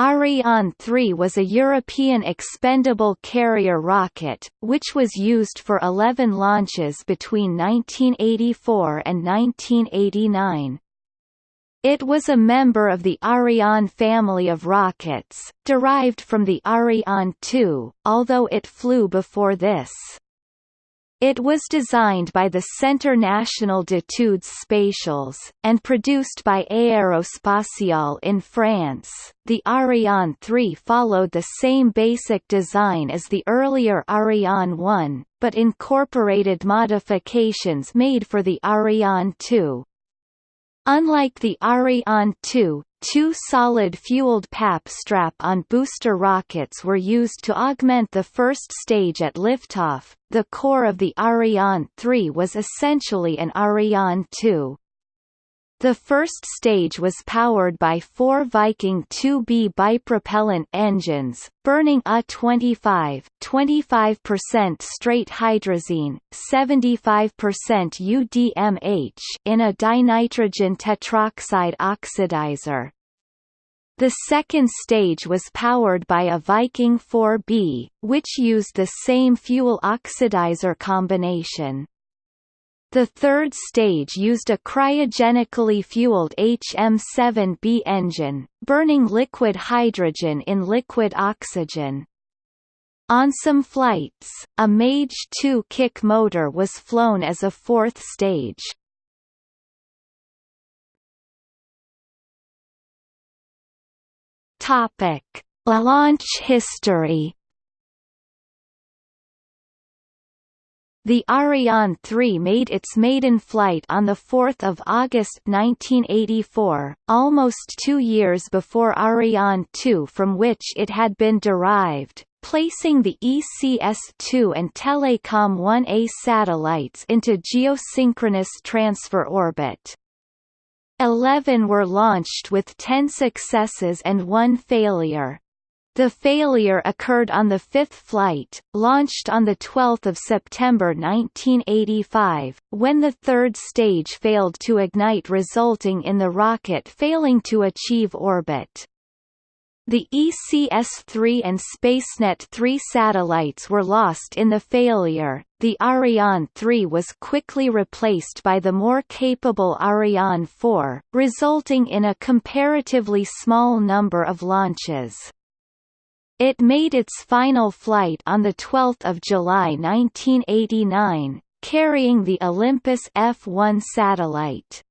Ariane 3 was a European expendable carrier rocket, which was used for 11 launches between 1984 and 1989. It was a member of the Ariane family of rockets, derived from the Ariane 2, although it flew before this. It was designed by the Centre National d'études spatiales, and produced by Aérospatiale in France. The Ariane 3 followed the same basic design as the earlier Ariane 1, but incorporated modifications made for the Ariane 2. Unlike the Ariane 2, two solid-fueled PAP strap-on booster rockets were used to augment the first stage at liftoff. The core of the Ariane 3 was essentially an Ariane 2. The first stage was powered by four Viking 2B bipropellant engines, burning A25 25% straight hydrazine, 75% UDMH in a dinitrogen tetroxide oxidizer. The second stage was powered by a Viking 4B, which used the same fuel oxidizer combination. The third stage used a cryogenically fueled HM7B engine, burning liquid hydrogen in liquid oxygen. On some flights, a Mage 2 kick motor was flown as a fourth stage. Topic: Launch history The Ariane 3 made its maiden flight on 4 August 1984, almost two years before Ariane 2 from which it had been derived, placing the ECS-2 and Telecom 1A satellites into geosynchronous transfer orbit. Eleven were launched with ten successes and one failure. The failure occurred on the fifth flight, launched on 12 September 1985, when the third stage failed to ignite resulting in the rocket failing to achieve orbit. The ECS-3 and SpaceNet-3 satellites were lost in the failure. The Ariane 3 was quickly replaced by the more capable Ariane 4, resulting in a comparatively small number of launches. It made its final flight on 12 July 1989, carrying the Olympus F-1 satellite.